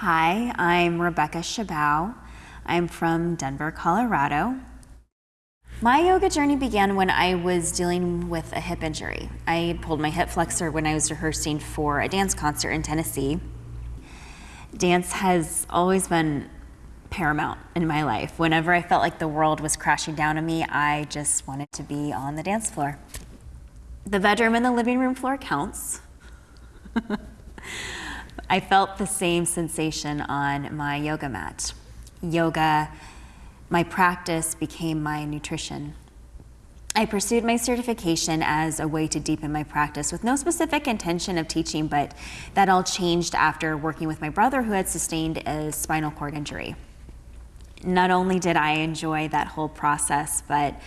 Hi, I'm Rebecca Chabot. I'm from Denver, Colorado. My yoga journey began when I was dealing with a hip injury. I pulled my hip flexor when I was rehearsing for a dance concert in Tennessee. Dance has always been paramount in my life. Whenever I felt like the world was crashing down on me, I just wanted to be on the dance floor. The bedroom and the living room floor counts. I felt the same sensation on my yoga mat. Yoga my practice became my nutrition. I pursued my certification as a way to deepen my practice with no specific intention of teaching, but that all changed after working with my brother who had sustained a spinal cord injury. Not only did I enjoy that whole process, but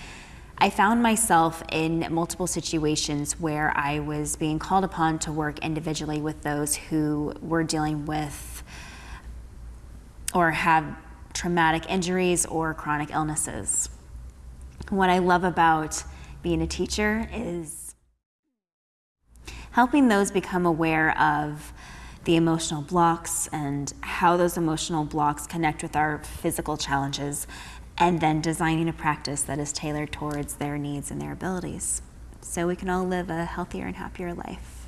I found myself in multiple situations where I was being called upon to work individually with those who were dealing with or have traumatic injuries or chronic illnesses. What I love about being a teacher is helping those become aware of the emotional blocks and how those emotional blocks connect with our physical challenges and then designing a practice that is tailored towards their needs and their abilities so we can all live a healthier and happier life.